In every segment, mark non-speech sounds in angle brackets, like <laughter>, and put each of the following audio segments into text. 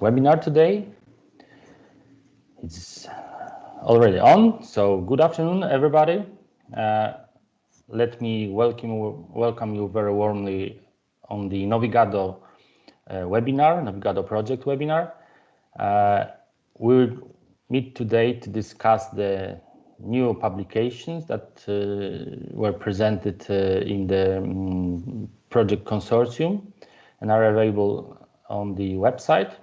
webinar today. It's already on, so good afternoon, everybody. Uh, let me welcome, welcome you very warmly on the Novigado uh, webinar, Novigado project webinar. Uh, we'll meet today to discuss the new publications that uh, were presented uh, in the um, project consortium and are available on the website.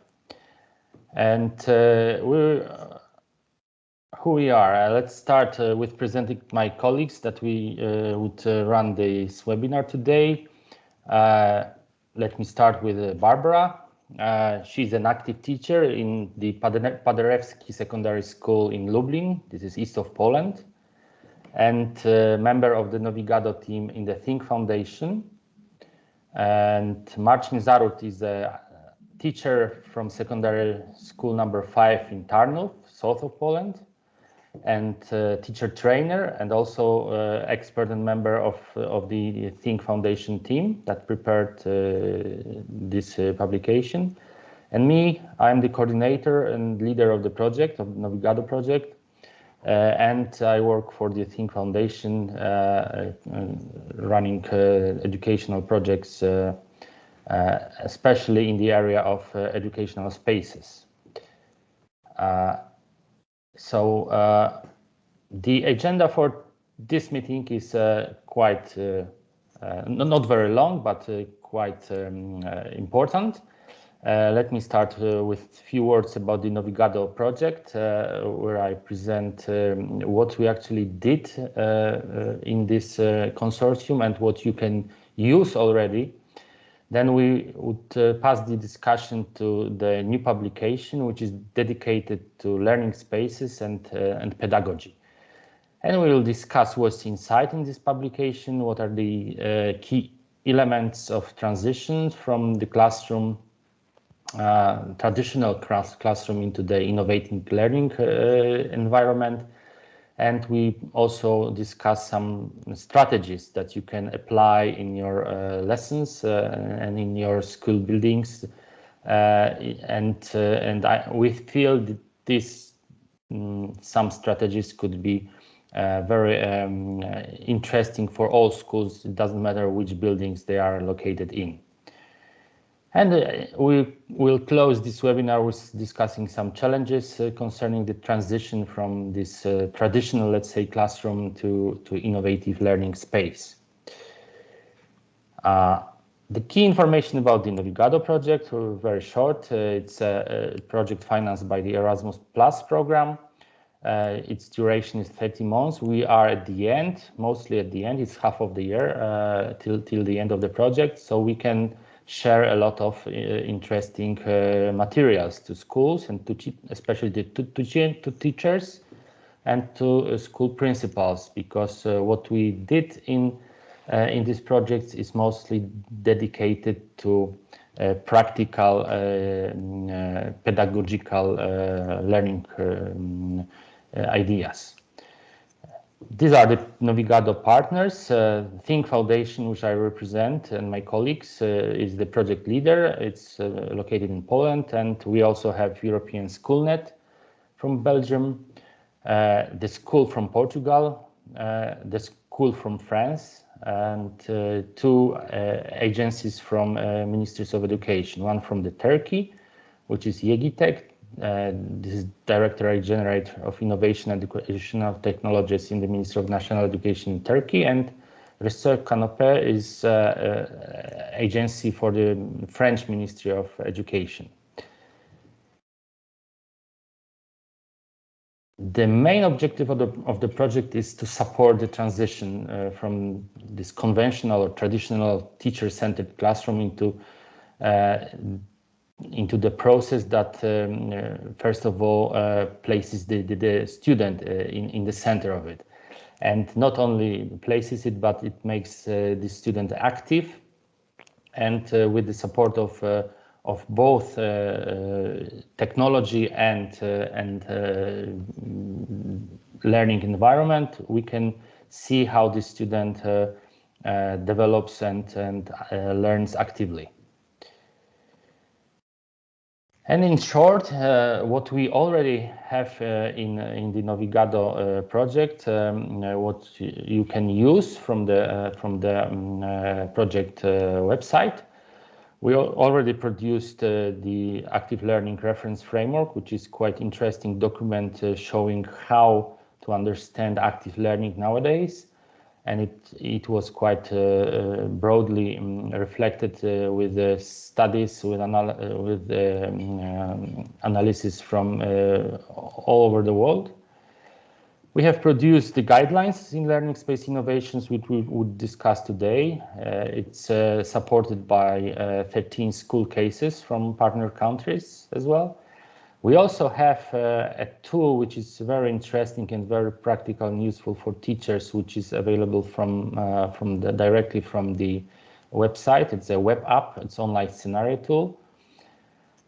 And uh, we're uh, who we are. Uh, let's start uh, with presenting my colleagues that we would run this webinar today. let me start with Barbara. Uh, she's an active teacher in the Paderewski Secondary School in Lublin. This is east of Poland. And uh, member of the Novigado team in the Think Foundation. And Marcin Zarut is a teacher from secondary school number five in Tarnów, south of Poland and uh, teacher trainer and also uh, expert and member of of the Think Foundation team that prepared uh, this uh, publication. And me, I'm the coordinator and leader of the project, of the Novigado project. Uh, and I work for the Think Foundation, uh, running educational projects, especially in the area of educational spaces. So uh, the agenda for this meeting is uh, quite uh, not very long, but quite um, important. Uh, let me start uh, with a few words about the Novigado project, uh, where I present um, what we actually did in this consortium and what you can use already then we would uh, pass the discussion to the new publication, which is dedicated to learning spaces and, uh, and pedagogy. And we will discuss what's inside in this publication, what are the uh, key elements of transition from the classroom, uh, traditional class classroom into the innovating learning uh, environment, and we also discuss some strategies that you can apply in your uh, lessons uh, and in your school buildings. Uh, and uh, and I, we feel that this um, some strategies could be uh, very um, interesting for all schools. It doesn't matter which buildings they are located in. And uh, we will close this webinar with discussing some challenges uh, concerning the transition from this uh, traditional, let's say, classroom to, to innovative learning space. Uh, the key information about the Novigado project, very short. Uh, it's a, a, project financed by the Erasmus Plus program. Uh, its duration is 30 months. We are at the end, mostly at the end. It's half of the year till till the end of the project, so we can share a lot of uh, interesting uh, materials to schools and to especially to, to, to teachers and to uh, school principals because what we did in in this project is mostly dedicated to uh, practical uh, uh, pedagogical learning um, ideas. These are the Novigado partners. Uh, Think Foundation, which I represent, and my colleagues uh, is the project leader. It's uh, located in Poland, and we also have European Schoolnet from Belgium, uh, the school from Portugal, uh, the school from France, and uh, two agencies from Ministries of Education. One from the Turkey, which is YEĞİTEK, this is Directorate General of Innovation and Educational Technologies in the Ministry of National Education in Turkey, and Réseau Canopé is uh, uh, agency for the French Ministry of Education. The main objective of the, of the project is to support the transition uh, from this conventional or traditional teacher-centered classroom into uh, into the process that um, uh, first of all uh, places the, the, the student uh, in, in the center of it. And not only places it but it makes uh, the student active. And uh, with the support of uh, of both technology and and learning environment we can see how the student develops and and learns actively And in short, uh, what we already have uh, in in the Novigado uh, project, um, what you can use from the from the um, project website, we already produced uh, the active learning reference framework, which is quite interesting document uh, showing how to understand active learning nowadays and it it was quite uh, uh broadly um, reflected uh, with the studies with anal uh, with um, analysis from all over the world. We have produced the guidelines in learning space innovations, which we would discuss today. it's supported by 13 school cases from partner countries as well. We also have uh, a tool which is very interesting and very practical and useful for teachers, which is available from uh, from the, directly from the website. It's a web app. It's online scenario tool.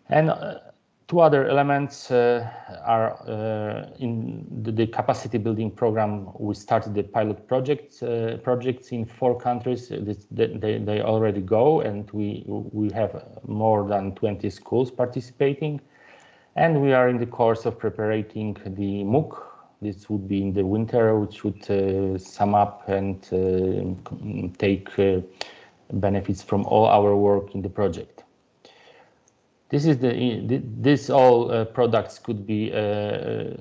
And uh, two other elements uh, are uh, in the, the, capacity building program. We started the pilot project uh, projects in four countries. This, they, they already go, and we we have more than 20 schools participating. And we are in the course of preparing the MOOC. This would be in the winter, which would uh, sum up and uh, take uh, benefits from all our work in the project. This is the this all uh, products could be uh,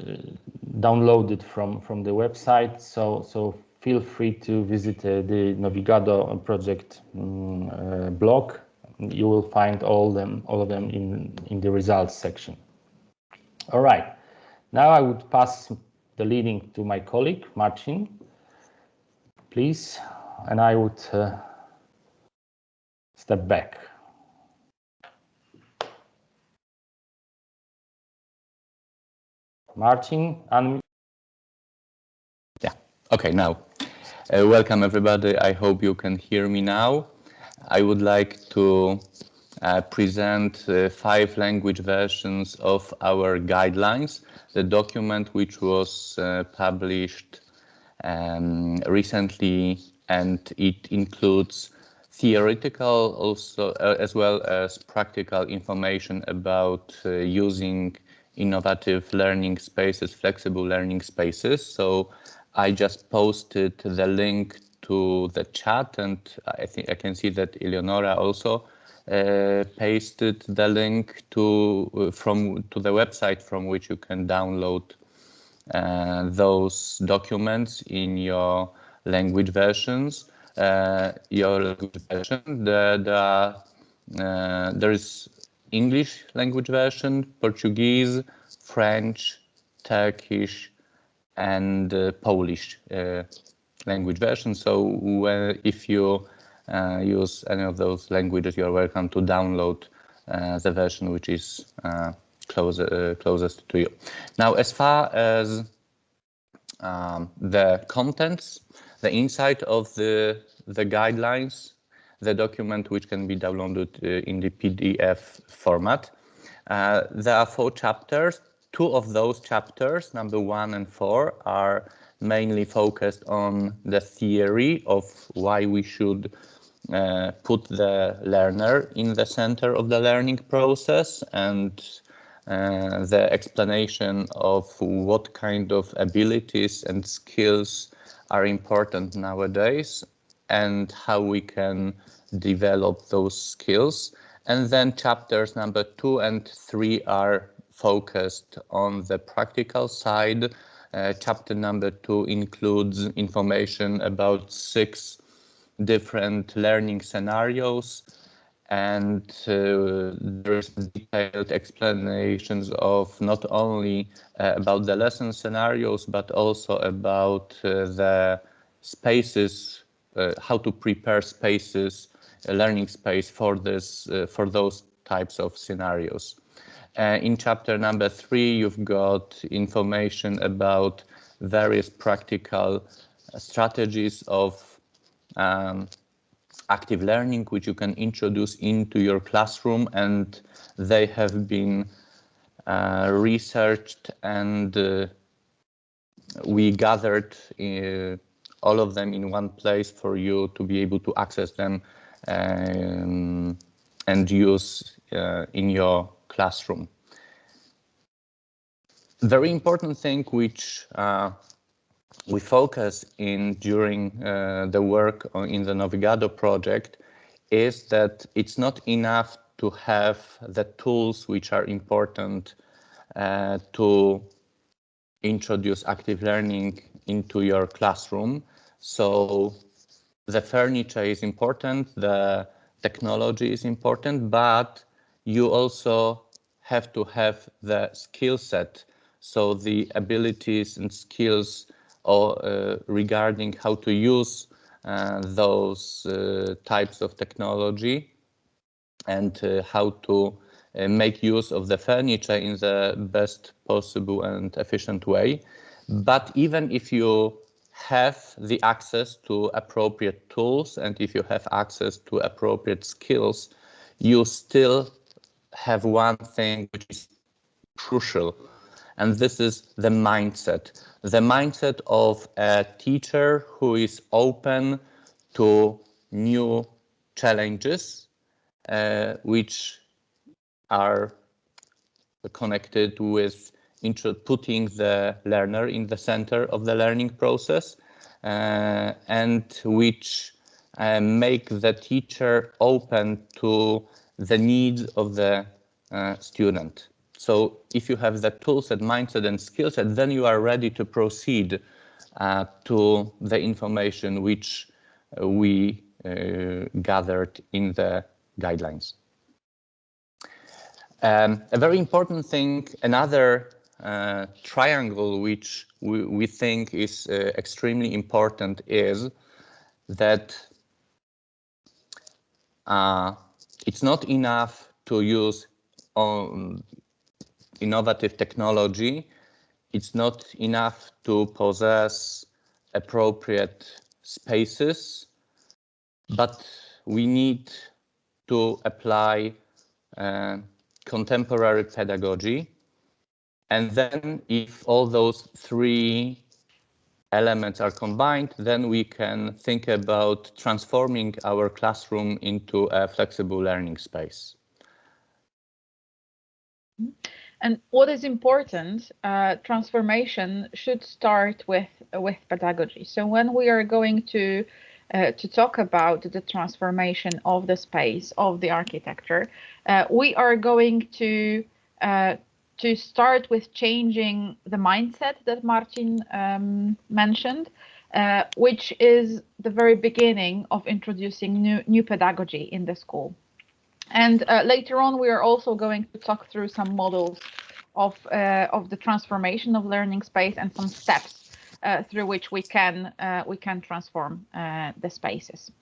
downloaded from from the website. So so feel free to visit uh, the Novigado project um, blog. You will find all them all of them in in the results section. All right. Now I would pass the leading to my colleague, Marcin, please, and I would uh, step back. Marcin, and yeah, okay, now, uh, welcome everybody. I hope you can hear me now. I would like to uh, present uh, five language versions of our guidelines, the document which was uh, published um, recently and it includes theoretical also uh, as well as practical information about uh, using innovative learning spaces, flexible learning spaces. So I just posted the link to the chat and I think I can see that Eleonora also uh, pasted the link to uh, from to the website from which you can download uh, those documents in your language versions. Uh, your language version, the, the, uh, there is English language version, Portuguese, French, Turkish, and uh, Polish language version. So if you use any of those languages, you're welcome to download uh, the version which is uh, closer, closest to you. Now, as far as um, the contents, the inside of the, the guidelines, the document which can be downloaded uh, in the PDF format. Uh, there are four chapters. Two of those chapters, number one and four, are mainly focused on the theory of why we should uh, put the learner in the center of the learning process and uh, the explanation of what kind of abilities and skills are important nowadays and how we can develop those skills. And then chapters number two and three are focused on the practical side. Uh, chapter number two includes information about six different learning scenarios and uh, there's detailed explanations of not only uh, about the lesson scenarios but also about uh, the spaces uh, how to prepare spaces a learning space for this uh, for those types of scenarios. Uh, in chapter number three you've got information about various practical strategies of um, active learning, which you can introduce into your classroom, and they have been uh, researched and uh, we gathered uh, all of them in one place for you to be able to access them um, and use uh, in your classroom. Very important thing which uh, we focus in during uh, the work in the Novigado project is that it's not enough to have the tools which are important uh, to introduce active learning into your classroom. So the furniture is important, the technology is important, but you also have to have the skill set. So the abilities and skills or, uh, regarding how to use uh, those uh, types of technology and how to make use of the furniture in the best possible and efficient way. But even if you have the access to appropriate tools and if you have access to appropriate skills, you still have one thing which is crucial, and this is the mindset. The mindset of a teacher who is open to new challenges, uh, which are connected with putting the learner in the center of the learning process uh, and which uh, make the teacher open to the needs of the uh, student. So if you have that tools and mindset and skill set, then you are ready to proceed uh, to the information which we uh, gathered in the guidelines. Um, a very important thing, another uh, triangle which we, we think is uh, extremely important is that uh, it's not enough to use um, innovative technology. It's not enough to possess appropriate spaces, but we need to apply uh, contemporary pedagogy. And then if all those three elements are combined, then we can think about transforming our classroom into a flexible learning space. And what is important, uh, transformation should start with with pedagogy. So when we are going to uh, to talk about the transformation of the space of the architecture, uh, we are going to uh, to start with changing the mindset that Martin um, mentioned, uh, which is the very beginning of introducing new new pedagogy in the school. And uh, later on, we are also going to talk through some models of uh, of the transformation of learning space and some steps uh, through which we can uh, we can transform uh, the spaces.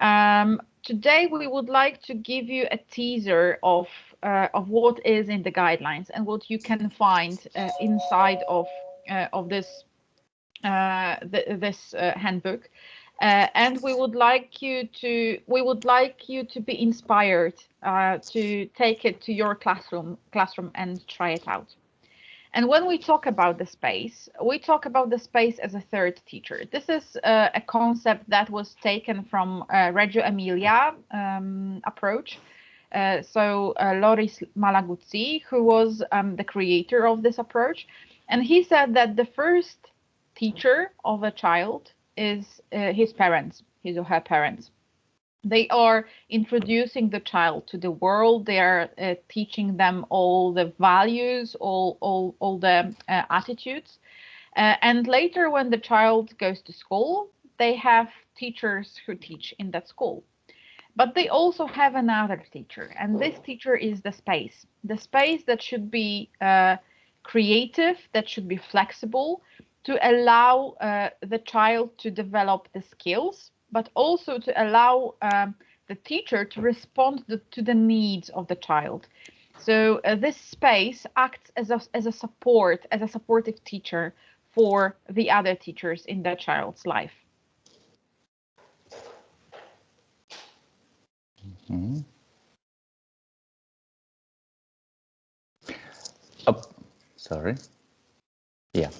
Um, today we would like to give you a teaser of of what is in the guidelines and what you can find inside of of this the, this handbook. Uh, and we would like you to we would like you to be inspired uh, to take it to your classroom classroom and try it out. And when we talk about the space, we talk about the space as a third teacher. This is uh, a concept that was taken from uh, Reggio Emilia um, approach. Uh, so uh, Loris Malaguzzi, who was um, the creator of this approach, and he said that the first teacher of a child is uh, his parents, his or her parents. They are introducing the child to the world. They are uh, teaching them all the values all all, all the uh, attitudes. Uh, and later when the child goes to school they have teachers who teach in that school. But they also have another teacher and this teacher is the space. The space that should be uh, creative that should be flexible to allow uh, the child to develop the skills but also to allow um, the teacher to respond to, the needs of the child. So uh, this space acts as a, as a support, as a supportive teacher for the other teachers in that child's life. Mm -hmm. oh, sorry. Yeah.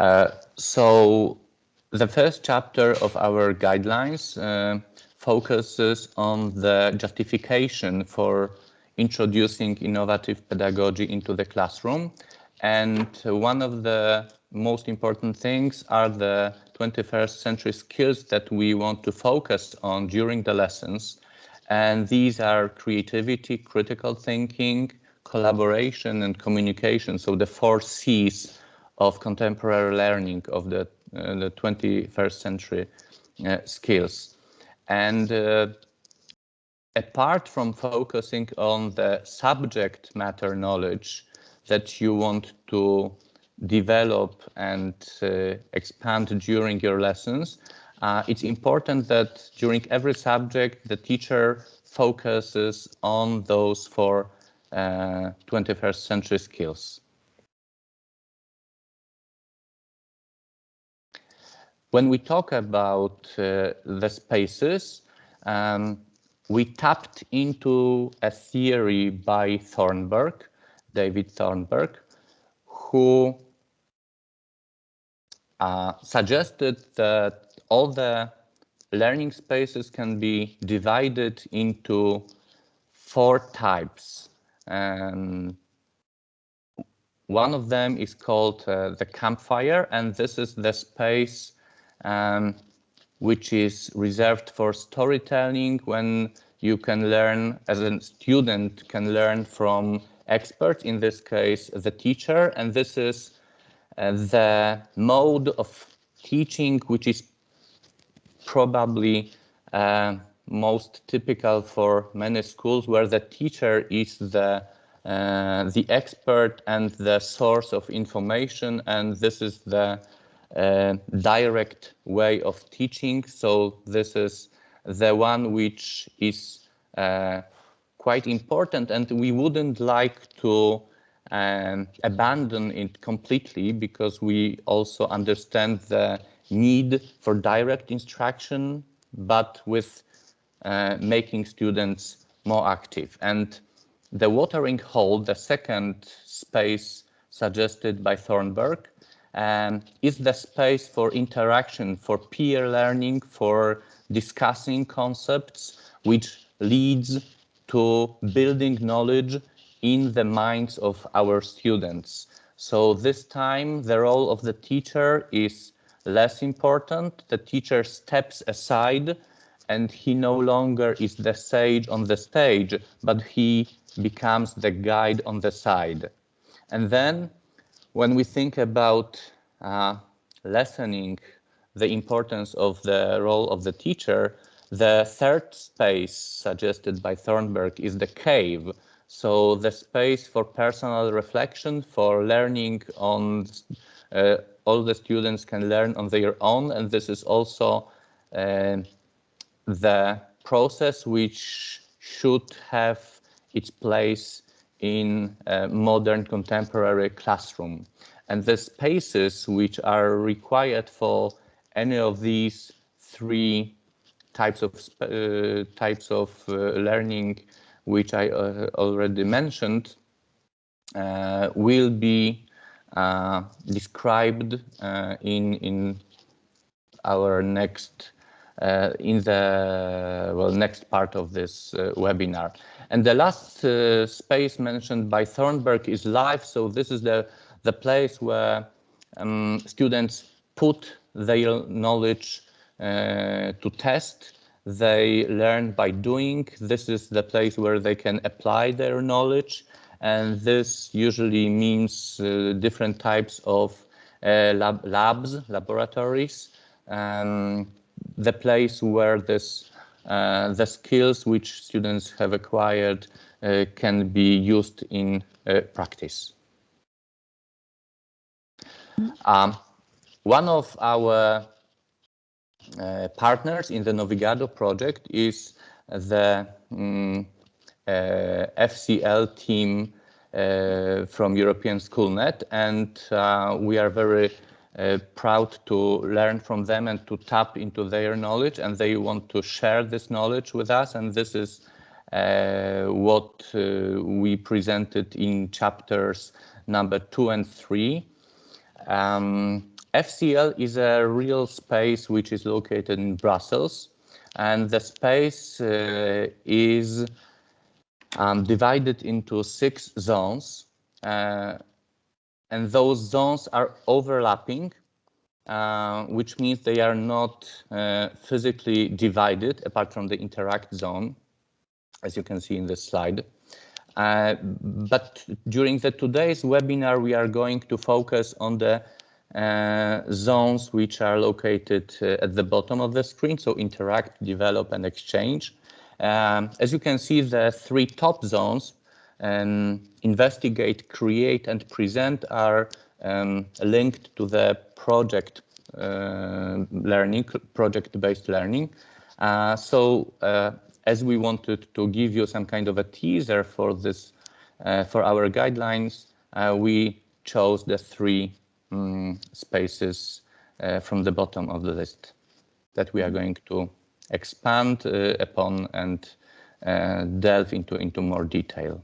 Uh, so the first chapter of our guidelines uh, focuses on the justification for introducing innovative pedagogy into the classroom. And one of the most important things are the 21st century skills that we want to focus on during the lessons. And these are creativity, critical thinking, collaboration, and communication. So the four C's of contemporary learning of the, uh, the 21st century uh, skills. And uh, apart from focusing on the subject matter knowledge that you want to develop and uh, expand during your lessons, uh, it's important that during every subject the teacher focuses on those four uh, 21st century skills. When we talk about uh, the spaces, um, we tapped into a theory by Thornburg, David Thornburg, who uh, suggested that all the learning spaces can be divided into four types. Um, one of them is called uh, the campfire, and this is the space um, which is reserved for storytelling when you can learn, as a student, can learn from experts, in this case, the teacher, and this is uh, the mode of teaching which is probably uh, most typical for many schools where the teacher is the uh, the expert and the source of information and this is the direct way of teaching so this is the one which is uh, quite important and we wouldn't like to um, abandon it completely because we also understand the need for direct instruction, but with uh, making students more active. And the watering hole, the second space suggested by Thornburg, um, is the space for interaction, for peer learning, for discussing concepts, which leads to building knowledge in the minds of our students. So this time the role of the teacher is less important. The teacher steps aside and he no longer is the sage on the stage, but he becomes the guide on the side. And then when we think about uh, lessening the importance of the role of the teacher, the third space suggested by Thornburg is the cave, so the space for personal reflection, for learning on, uh, all the students can learn on their own. And this is also uh, the process which should have its place in a modern contemporary classroom. And the spaces which are required for any of these three types of uh, types of uh, learning which I uh, already mentioned, uh, will be uh, described in in our next uh, in the well next part of this uh, webinar. And the last uh, space mentioned by Thornburg is live. So this is the the place where um, students put their knowledge to test they learn by doing. This is the place where they can apply their knowledge. And this usually means uh, different types of uh, lab labs, laboratories, um, the place where this, uh, the skills which students have acquired uh, can be used in uh, practice. Um, one of our uh, partners in the Novigado project is the um, uh, FCL team uh, from European SchoolNet, and we are very uh, proud to learn from them and to tap into their knowledge and they want to share this knowledge with us and this is uh, what uh, we presented in chapters number two and three. Um, FCL is a real space which is located in Brussels, and the space uh, is um, divided into six zones. And those zones are overlapping, uh, which means they are not uh, physically divided apart from the interact zone, as you can see in this slide. Uh, but during the today's webinar, we are going to focus on the uh, zones which are located uh, at the bottom of the screen, so interact, develop, and exchange. Um, as you can see, the three top zones, um, investigate, create, and present are um, linked to the project uh, learning, project-based learning. Uh, so uh, as we wanted to give you some kind of a teaser for this, uh, for our guidelines, uh, we chose the three um, spaces uh, from the bottom of the list that we are going to expand upon and delve into, into more detail.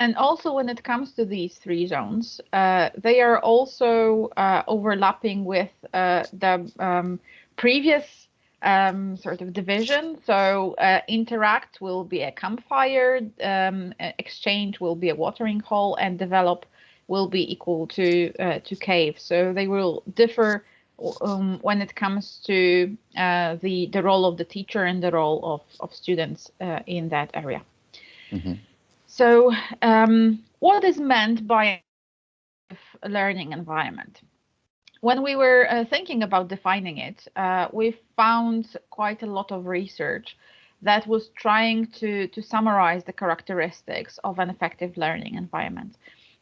And also when it comes to these three zones, uh, they are also overlapping with the um, previous um, sort of division. So uh, interact will be a campfire, um, exchange will be a watering hole, and develop will be equal to uh, to cave. So they will differ um, when it comes to uh, the the role of the teacher and the role of of students uh, in that area. Mm -hmm. So um, what is meant by a learning environment? when we were uh, thinking about defining it, uh, we found quite a lot of research that was trying to, to summarize the characteristics of an effective learning environment.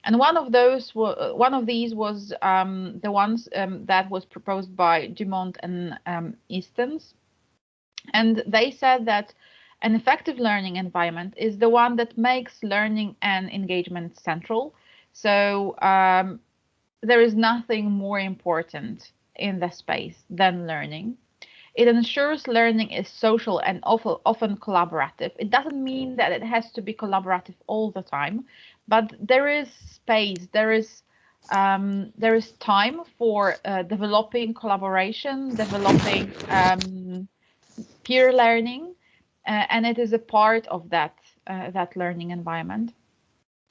And one of those, one of these was um, the ones um, that was proposed by Dumont and um, Istance. And they said that an effective learning environment is the one that makes learning and engagement central. So um, there is nothing more important in the space than learning. It ensures learning is social and often, collaborative. It doesn't mean that it has to be collaborative all the time, but there is space, there is um, there is time for uh, developing collaboration, developing um, peer learning, and it is a part of that uh, that learning environment.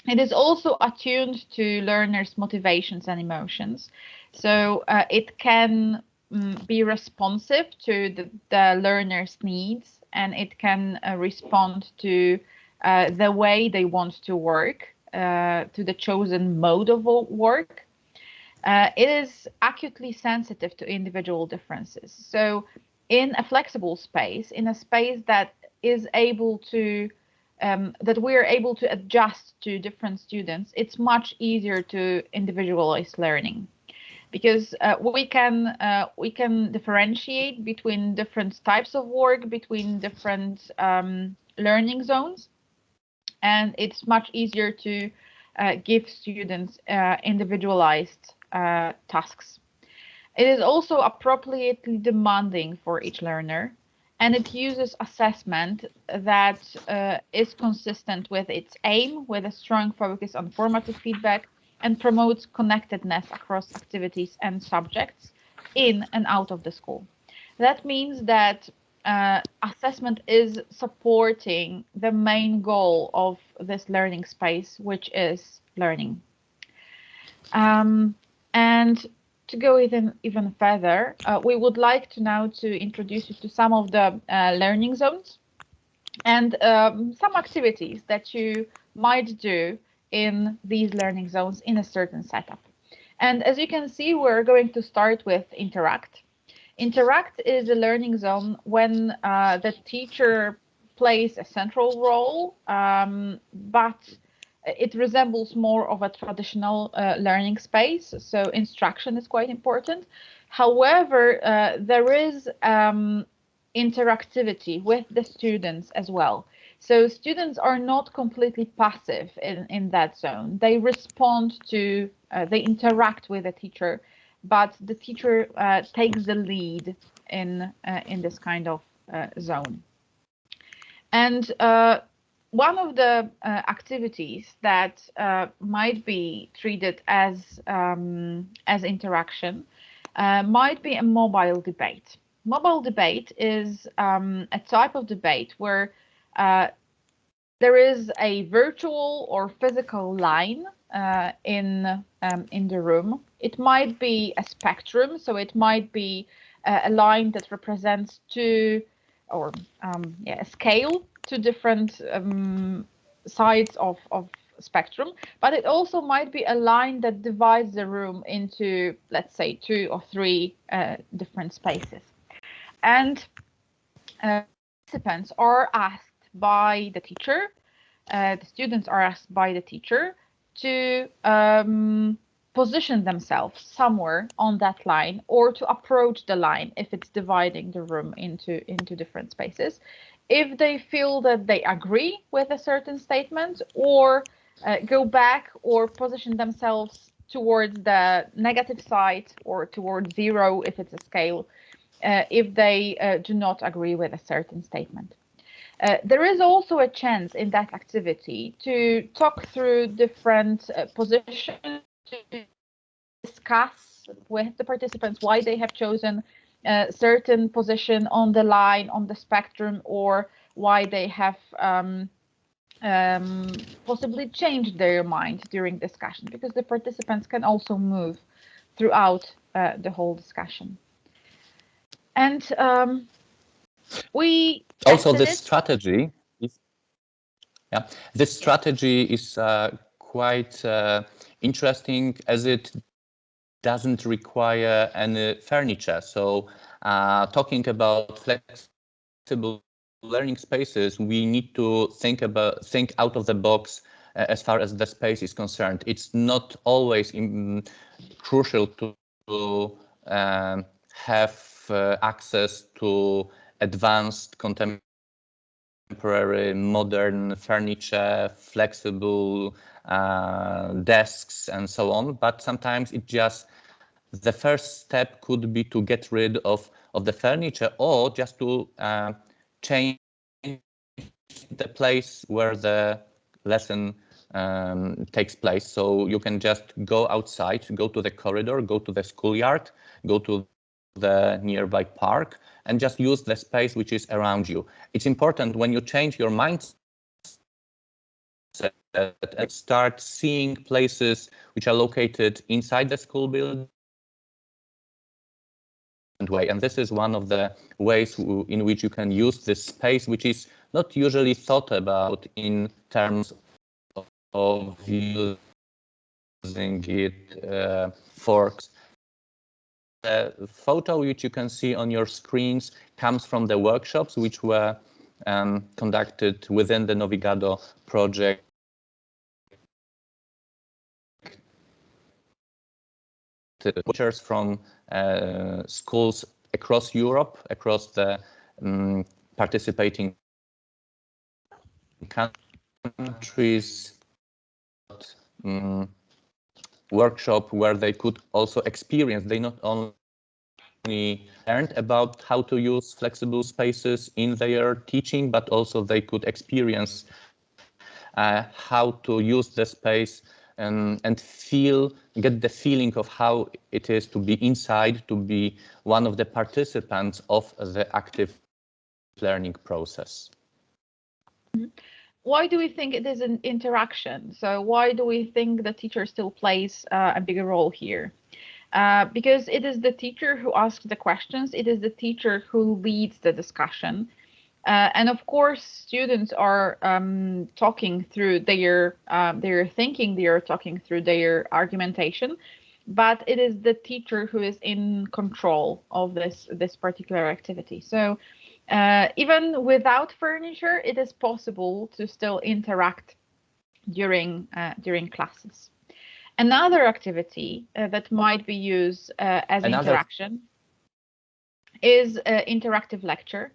It is also attuned to learners' motivations and emotions. So uh, it can um, be responsive to the, the, learner's needs and it can uh, respond to uh, the way they want to work, uh, to the chosen mode of work. Uh, it is acutely sensitive to individual differences. So in a flexible space, in a space that is able to um, that we are able to adjust to different students, it's much easier to individualize learning because uh, we can uh, we can differentiate between different types of work, between different um, learning zones, and it's much easier to uh, give students uh, individualized uh, tasks. It is also appropriately demanding for each learner and it uses assessment that uh, is consistent with its aim, with a strong focus on formative feedback, and promotes connectedness across activities and subjects in and out of the school. That means that uh, assessment is supporting the main goal of this learning space, which is learning. Um, and to go even even further, uh, we would like to now to introduce you to some of the uh, learning zones and um, some activities that you might do in these learning zones in a certain setup. And as you can see, we're going to start with Interact. Interact is a learning zone when uh, the teacher plays a central role, um, but it resembles more of a traditional uh, learning space, so instruction is quite important. However, uh, there is um, interactivity with the students as well. So students are not completely passive in, in that zone. They respond to, uh, they interact with the teacher, but the teacher uh, takes the lead in, uh, in this kind of uh, zone. And one of the uh, activities that uh, might be treated as um, as interaction uh, might be a mobile debate. Mobile debate is um, a type of debate where uh, there is a virtual or physical line uh, in um, in the room. It might be a spectrum, so it might be uh, a line that represents two or um, yeah, a scale to different um, sides of, of spectrum, but it also might be a line that divides the room into, let's say, two or three uh, different spaces. And uh, participants are asked by the teacher, uh, the students are asked by the teacher to um, position themselves somewhere on that line or to approach the line if it's dividing the room into into different spaces if they feel that they agree with a certain statement or uh, go back or position themselves towards the negative side or towards zero if it's a scale uh, if they uh, do not agree with a certain statement. Uh, there is also a chance in that activity to talk through different uh, positions, to discuss with the participants why they have chosen a certain position on the line, on the spectrum, or why they have um, um, possibly changed their mind during discussion, because the participants can also move throughout uh, the whole discussion. And um, we also this strategy is yeah this strategy is uh, quite uh, interesting as it doesn't require any furniture so uh, talking about flexible learning spaces we need to think about think out of the box uh, as far as the space is concerned it's not always in, crucial to, to um, have uh, access to advanced contemporary modern furniture, flexible uh, desks and so on. But sometimes it just, the first step could be to get rid of, of the furniture or just to uh, change the place where the lesson um, takes place. So you can just go outside, go to the corridor, go to the schoolyard, go to the nearby park and just use the space which is around you. It's important when you change your mindset and start seeing places which are located inside the school building way. And this is one of the ways in which you can use this space, which is not usually thought about in terms of using it uh, for the photo which you can see on your screens comes from the workshops which were um, conducted within the Novigado project teachers from schools across Europe, across the um, participating countries, um, workshop where they could also experience, they not only learned about how to use flexible spaces in their teaching, but also they could experience uh, how to use the space and, and feel, get the feeling of how it is to be inside, to be one of the participants of the active learning process. Why do we think it is an interaction? So why do we think the teacher still plays uh, a bigger role here? Uh, because it is the teacher who asks the questions, it is the teacher who leads the discussion. Uh, and of course, students are um, talking through their um, their thinking, they are talking through their argumentation, but it is the teacher who is in control of this this particular activity. So uh, even without furniture, it is possible to still interact during uh, during classes. Another activity uh, that might be used uh, as Another. interaction is uh, interactive lecture.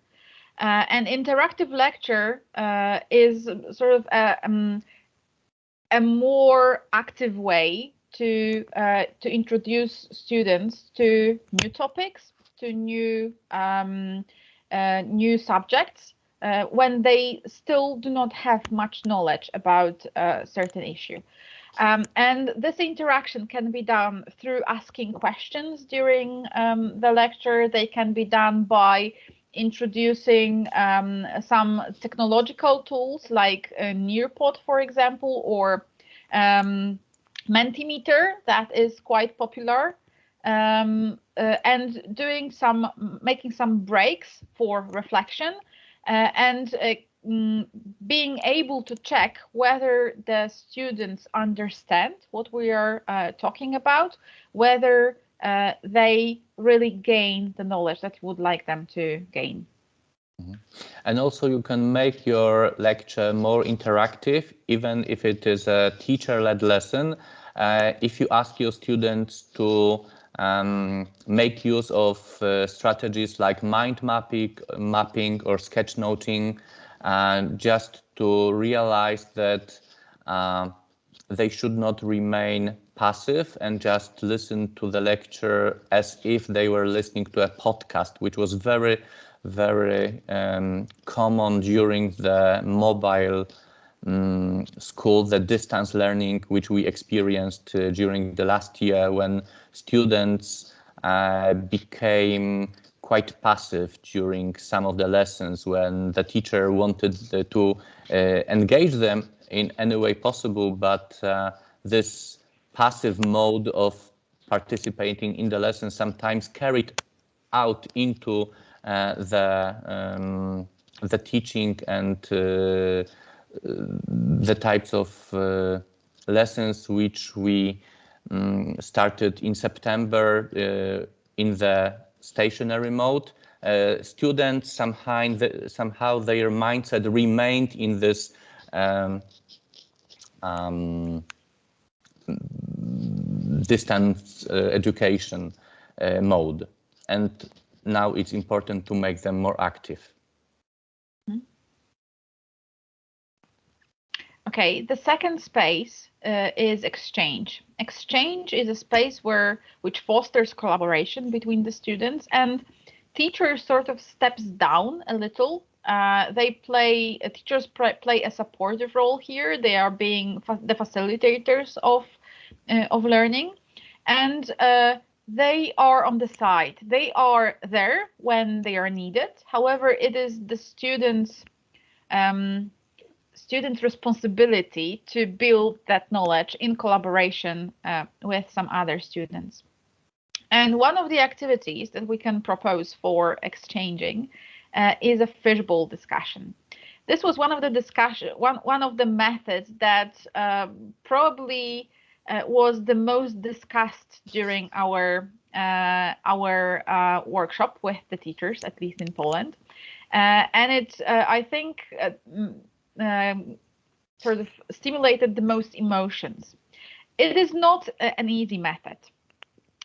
Uh, an interactive lecture is sort of a, um, a more active way to to introduce students to new topics, to new um, uh, new subjects uh, when they still do not have much knowledge about a certain issue. Um, and this interaction can be done through asking questions during um, the lecture. They can be done by introducing um, some technological tools like uh, Nearpod, for example, or um, Mentimeter that is quite popular, um, uh, and doing some making some breaks for reflection uh, and uh, mm, being able to check whether the students understand what we are uh, talking about, whether uh, they really gain the knowledge that you would like them to gain. Mm-hmm. And also you can make your lecture more interactive, even if it is a teacher-led lesson. Uh, if you ask your students to um, make use of uh, strategies like mind mapping, mapping or sketchnoting, uh, just to realize that uh, they should not remain passive and just listen to the lecture as if they were listening to a podcast, which was very, very um, common during the mobile um, school, the distance learning, which we experienced uh, during the last year when students uh, became quite passive during some of the lessons when the teacher wanted to uh, engage them in any way possible, but uh, this passive mode of participating in the lesson sometimes carried out into uh, the um, the teaching and uh, the types of uh, lessons which we um, started in September uh, in the stationary mode. Uh, students somehow, somehow their mindset remained in this um, um, distance uh, education uh, mode. And now it's important to make them more active. Hmm. Okay, the second space uh, is exchange. Exchange is a space where which fosters collaboration between the students and teachers sort of steps down a little uh, they play uh, teachers play a supportive role here. They are being fa the facilitators of of learning, and uh, they are on the side. They are there when they are needed. However, it is the students' um, students' responsibility to build that knowledge in collaboration uh, with some other students. And one of the activities that we can propose for exchanging uh, is a fishbowl discussion. This was one of the discussion one one of the methods that uh, probably uh, was the most discussed during our uh, our uh, workshop with the teachers, at least in Poland, uh, and it I think um, sort of stimulated the most emotions. It is not an easy method,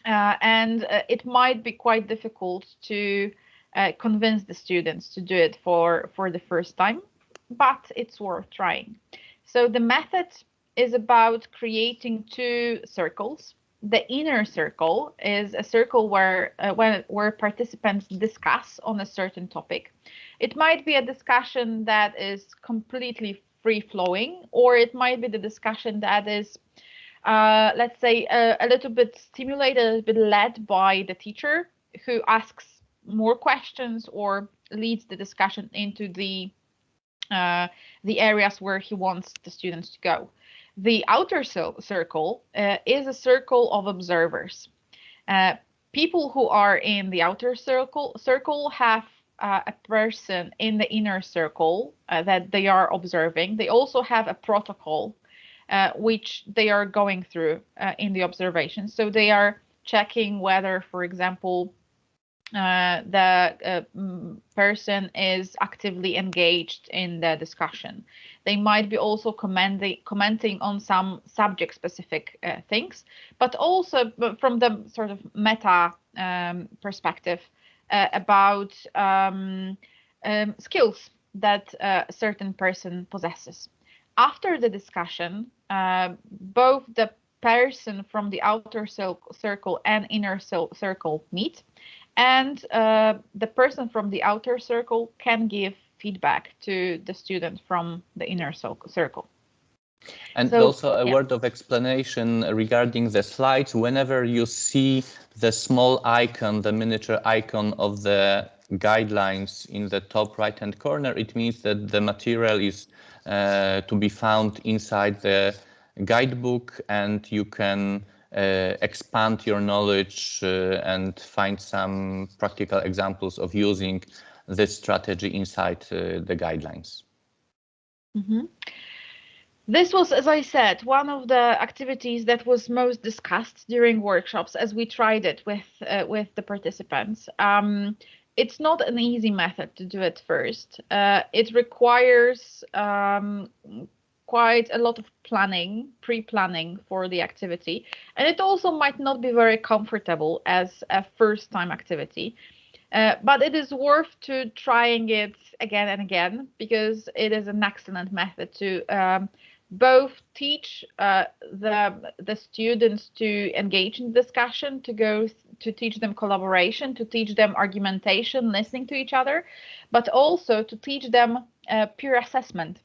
and it might be quite difficult to uh, convince the students to do it for, for the first time, but it's worth trying. So the method is about creating two circles. The inner circle is a circle where uh, when, where participants discuss on a certain topic. It might be a discussion that is completely free flowing, or it might be the discussion that is, uh, let's say, a, a little bit stimulated, a little bit led by the teacher who asks more questions or leads the discussion into the uh, the areas where he wants the students to go. The outer circle uh, is a circle of observers. Uh, people who are in the outer circle circle have uh, a person in the inner circle uh, that they are observing. They also have a protocol uh, which they are going through in the observation. So they are checking whether, for example, uh, the uh, person is actively engaged in the discussion. They might be also commenting commenting on some subject specific uh, things, but also from the sort of meta um, perspective uh, about um, um, skills that a certain person possesses. After the discussion, uh, both the person from the outer circle and inner circle meet and uh, the person from the outer circle can give feedback to the student from the inner circle. And so, also a yeah. word of explanation regarding the slides. Whenever you see the small icon, the miniature icon of the guidelines in the top right hand corner, it means that the material is uh, to be found inside the guidebook and you can uh, expand your knowledge uh, and find some practical examples of using this strategy inside uh, the guidelines. Mm -hmm. This was, as I said, one of the activities that was most discussed during workshops as we tried it with uh, with the participants. Um, it's not an easy method to do it first. Uh, it requires um, quite a lot of planning, pre-planning for the activity, and it also might not be very comfortable as a first-time activity. Uh, but it is worth to trying it again and again because it is an excellent method to um, both teach uh, the the students to engage in discussion, to go to teach them collaboration, to teach them argumentation, listening to each other, but also to teach them uh, peer assessment,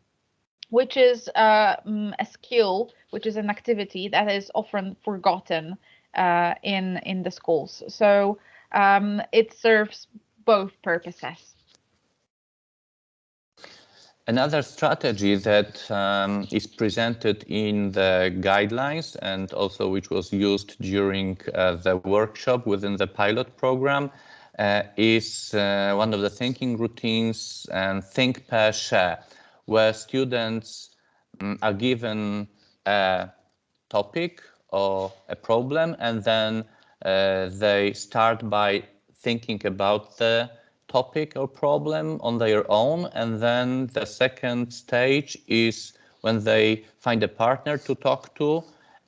which is uh, mm, a skill, which is an activity that is often forgotten uh, in in the schools. So um, it serves both purposes. Another strategy that um, is presented in the guidelines and also which was used during uh, the workshop within the pilot program uh, is uh, one of the thinking routines and think, pair, share, where students um, are given a topic or a problem and then uh, they start by thinking about the topic or problem on their own. And then the second stage is when they find a partner to talk to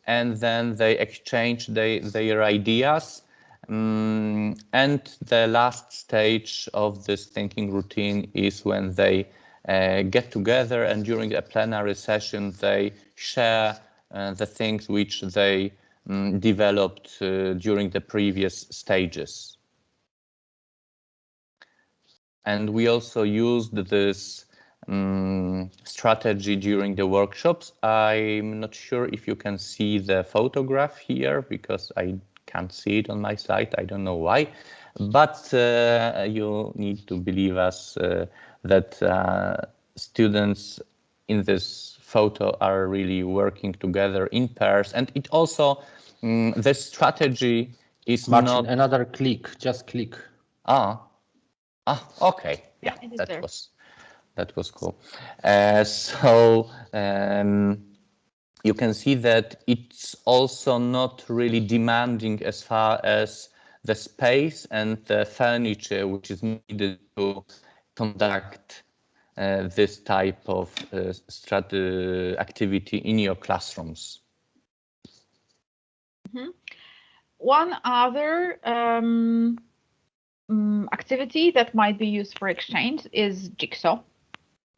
and then they exchange their ideas. Um, and the last stage of this thinking routine is when they get together and during a plenary session they share uh, the things which they um, developed uh, during the previous stages. And we also used this um, strategy during the workshops. I'm not sure if you can see the photograph here because I can't see it on my site. I don't know why, but uh, you need to believe us uh, that uh, students in this photo are really working together in pairs. And it also, um, the strategy is Marcin, not... another click, just click. Ah, Ah, okay. Yeah, yeah that there. was that was cool. Uh, so um, you can see that it's also not really demanding as far as the space and the furniture which is needed to conduct uh, this type of uh, strat activity in your classrooms. Mm -hmm. One other um um, activity that might be used for exchange is Jigsaw.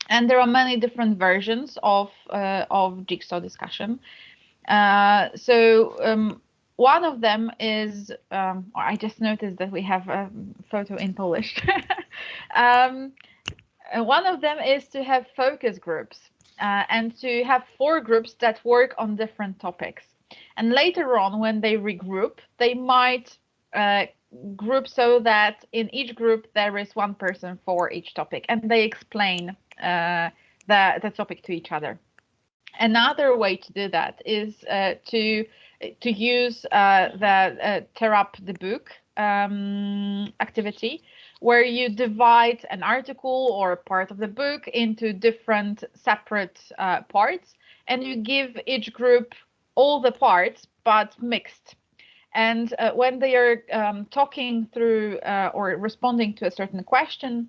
And there are many different versions of, uh, of Jigsaw discussion. Uh, so um, one of them is, um, I just noticed that we have a photo in Polish. <laughs> um, one of them is to have focus groups uh, and to have four groups that work on different topics. And later on, when they regroup, they might uh, group so that in each group there is one person for each topic and they explain uh, the, the topic to each other. Another way to do that is uh, to to use uh, the uh, tear up the book um, activity, where you divide an article or a part of the book into different separate uh, parts, and you give each group all the parts but mixed. And uh, when they are um, talking through uh, or responding to a certain question,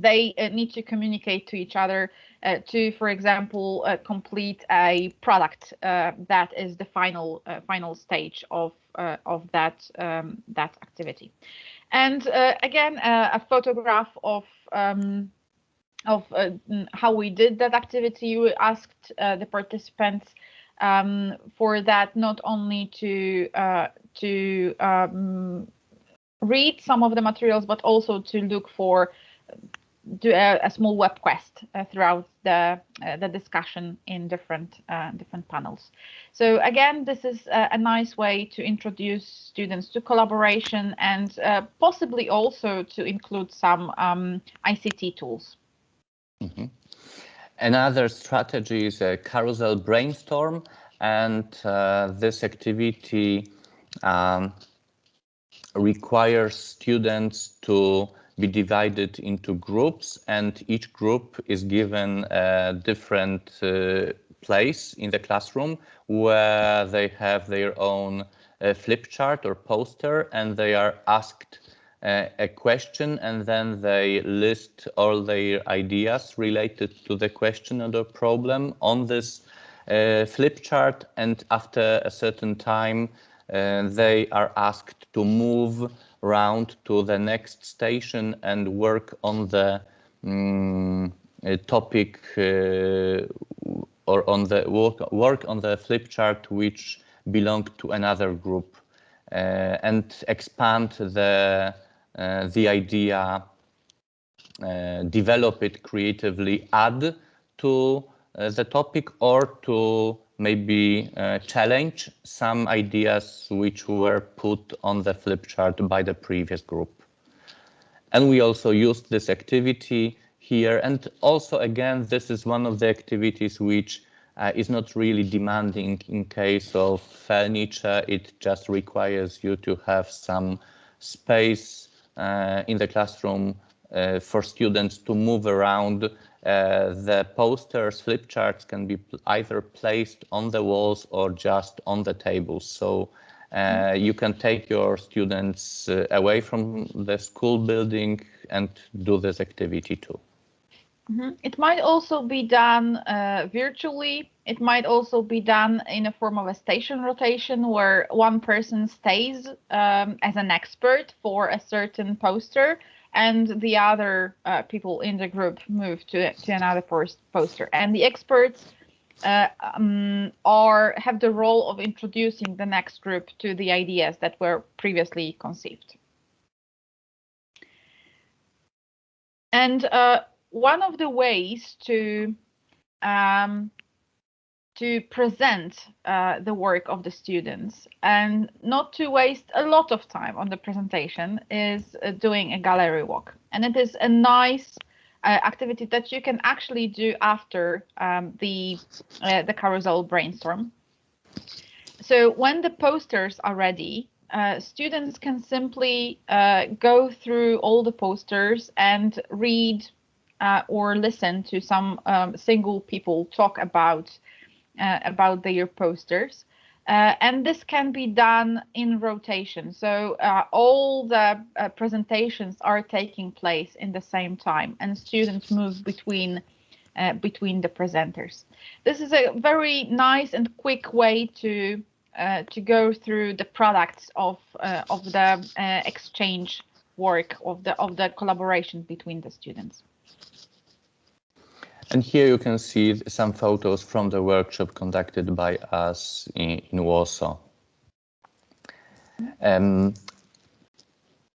they uh, need to communicate to each other uh, to, for example, uh, complete a product uh, that is the final final stage of of that um, that activity. And again, a photograph of um, of how we did that activity. We asked the participants um, for that not only to uh, to um, read some of the materials, but also to look for do a, a, small web quest uh, throughout the uh, the discussion in different uh, different panels. So again, this is a, a, nice way to introduce students to collaboration and uh, possibly also to include some um, ICT tools. Mm -hmm. Another strategy is a carousel brainstorm, and uh, this activity um, requires students to be divided into groups and each group is given a different uh, place in the classroom where they have their own uh, flip chart or poster and they are asked uh, a question and then they list all their ideas related to the question or the problem on this uh, flip chart and after a certain time uh, they are asked to move round to the next station and work on the um, topic uh, or on the work, work on the flip chart which belong to another group uh, and expand the the idea uh, develop it creatively add to uh, the topic or to maybe uh, challenge some ideas which were put on the flip chart by the previous group. And we also used this activity here. And also, again, this is one of the activities which uh, is not really demanding in case of furniture. It just requires you to have some space uh, in the classroom uh, for students to move around uh, the posters, flip charts can be either placed on the walls or just on the tables. So uh, you can take your students uh, away from the school building and do this activity too. Mm -hmm. It might also be done uh, virtually. It might also be done in a form of a station rotation where one person stays um, as an expert for a certain poster and the other uh, people in the group move to, to another poster. And the experts uh, um, are have the role of introducing the next group to the ideas that were previously conceived. And uh, one of the ways to um, to present uh, the work of the students and not to waste a lot of time on the presentation is uh, doing a gallery walk. And it is a nice uh, activity that you can actually do after um, the, uh, the carousel brainstorm. So when the posters are ready, uh, students can simply uh, go through all the posters and read or listen to some um, single people talk about uh, about their posters. Uh, and this can be done in rotation. So uh, all the uh, presentations are taking place in the same time and students move between uh, between the presenters. This is a very nice and quick way to uh, to go through the products of of the exchange work of the of the collaboration between the students. And here you can see some photos from the workshop conducted by us in, in Warsaw. Um,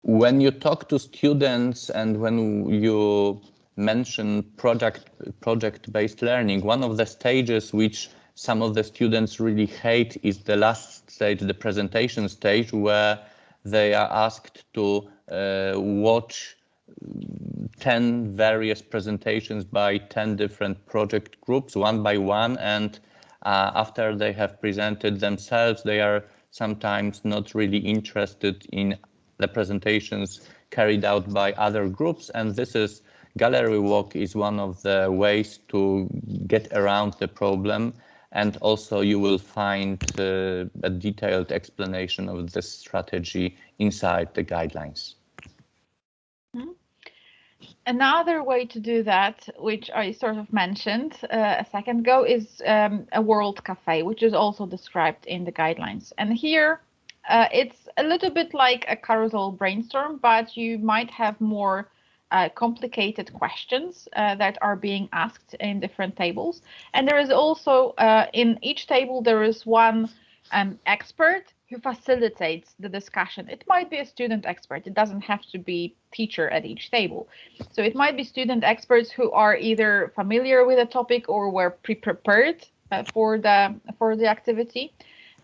when you talk to students and when you mention project project-based learning, one of the stages which some of the students really hate is the last stage, the presentation stage, where they are asked to uh, watch 10 various presentations by 10 different project groups, one by one. And uh, after they have presented themselves, they are sometimes not really interested in the presentations carried out by other groups. And this is gallery walk is one of the ways to get around the problem. And also you will find uh, a detailed explanation of this strategy inside the guidelines. Another way to do that, which I sort of mentioned uh, a second ago, is um, a World Cafe, which is also described in the guidelines. And here uh, it's a little bit like a carousel brainstorm, but you might have more uh, complicated questions uh, that are being asked in different tables. And there is also uh, in each table, there is one um, expert who facilitates the discussion. It might be a student expert. It doesn't have to be teacher at each table. So it might be student experts who are either familiar with a topic or were pre-prepared uh, for the for the activity.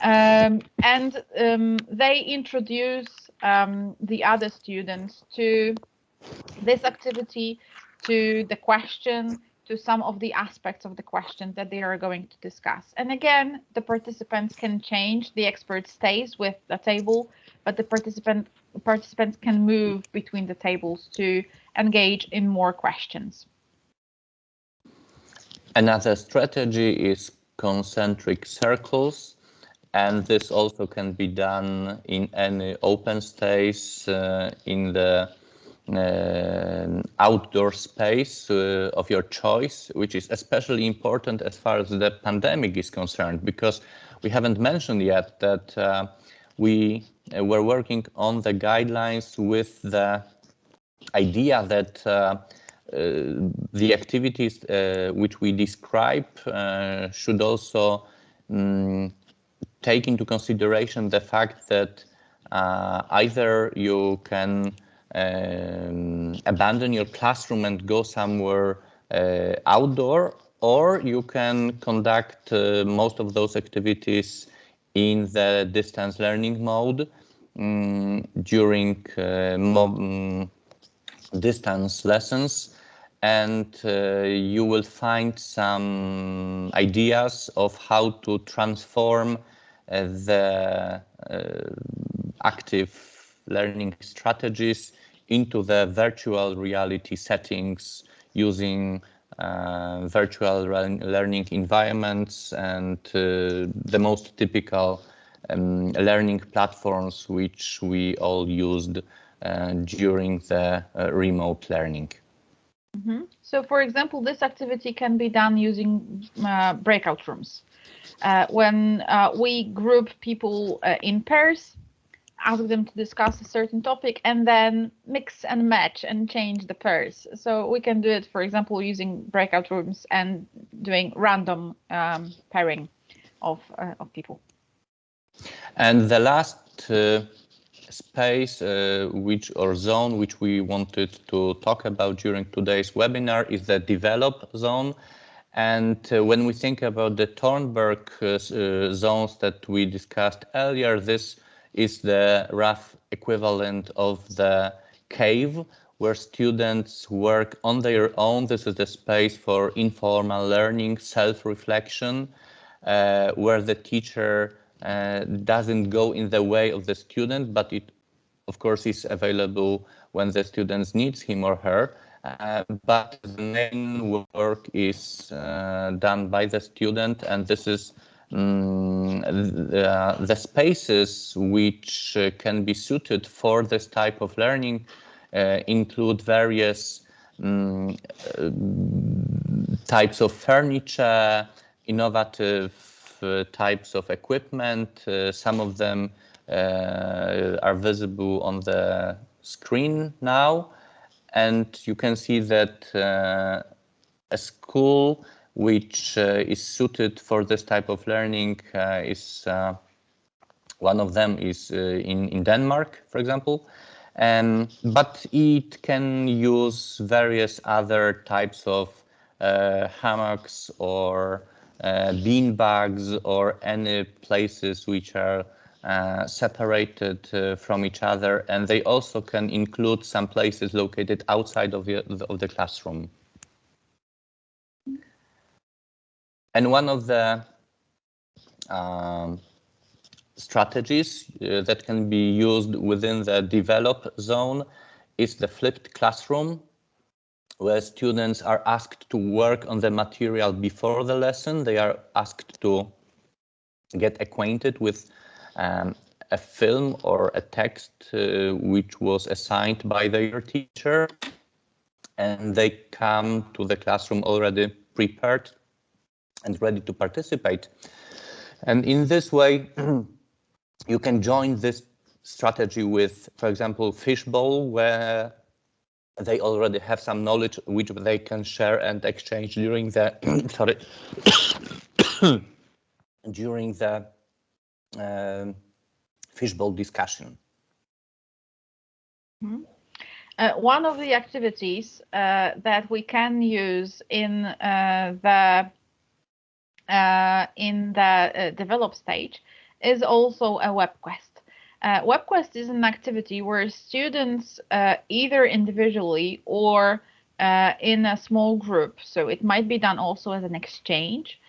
Um, and um, they introduce um, the other students to this activity, to the question, to some of the aspects of the question that they are going to discuss. And again, the participants can change, the expert stays with the table, but the participant participants can move between the tables to engage in more questions. Another strategy is concentric circles and this also can be done in any open space uh, in the uh, outdoor space uh, of your choice, which is especially important as far as the pandemic is concerned, because we haven't mentioned yet that uh, we uh, were working on the guidelines with the idea that uh, the activities which we describe should also um, take into consideration the fact that uh, either you can um, abandon your classroom and go somewhere uh, outdoor, or you can conduct uh, most of those activities in the distance learning mode um, during um, distance lessons. And uh, you will find some ideas of how to transform uh, the uh, active learning strategies into the virtual reality settings using uh, virtual learning environments and uh, the most typical um, learning platforms which we all used uh, during the uh, remote learning. Mm -hmm. So for example, this activity can be done using breakout rooms uh, when uh, we group people uh, in pairs, ask them to discuss a certain topic, and then mix and match and change the pairs. So we can do it, for example, using breakout rooms and doing random um, pairing of, uh, of people. And the last uh, space uh, which or zone which we wanted to talk about during today's webinar is the develop zone and uh, when we think about the Thornburg uh, uh, zones that we discussed earlier, this is the rough equivalent of the cave where students work on their own. This is the space for informal learning, self-reflection, uh, where the teacher uh, doesn't go in the way of the student, but it, of course, is available when the student needs him or her. Uh, but the main work is uh, done by the student and this is um, the, the, spaces which uh, can be suited for this type of learning uh, include various um, types of furniture, innovative uh, types of equipment. some of them are visible on the screen now and you can see that uh, a school which uh, is suited for this type of learning uh, is one of them is in, in Denmark, for example. Um, but it can use various other types of uh, hammocks or uh, bean bags or any places which are uh, separated uh, from each other, and they also can include some places located outside of the, of the classroom. And one of the um, strategies uh, that can be used within the develop zone is the flipped classroom, where students are asked to work on the material before the lesson. They are asked to get acquainted with um, a film or a text uh, which was assigned by their teacher and they come to the classroom already prepared and ready to participate. And in this way, <clears throat> you can join this strategy with, for example, Fishbowl, where they already have some knowledge which they can share and exchange during the <coughs> sorry <coughs> during the um, fishbowl discussion. Mm -hmm. uh, one of the activities uh, that we can use in uh, the uh, in the uh, develop stage is also a web quest. WebQuest is an activity where students either individually or in a small group, so it might be done also as an exchange,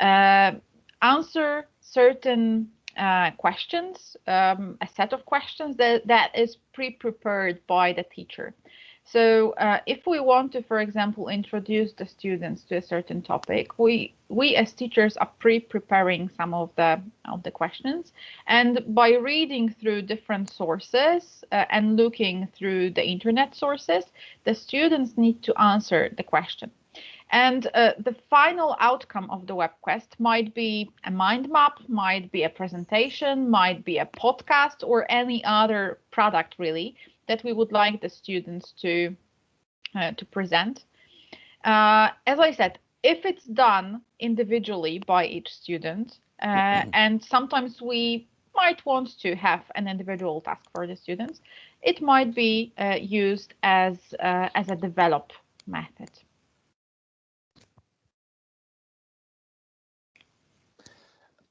answer certain uh, questions, um, a set of questions that, that is pre-prepared by the teacher. So uh, if we want to, for example, introduce the students to a certain topic, we we as teachers are pre-preparing some of the of the questions, and by reading through different sources uh, and looking through the internet sources, the students need to answer the question. And uh, the final outcome of the web quest might be a mind map, might be a presentation, might be a podcast, or any other product really that we would like the students to uh, to present. Uh, as I said, if it's done individually by each student, uh, mm-hmm. and sometimes we might want to have an individual task for the students, it might be uh, used as uh, as a develop method.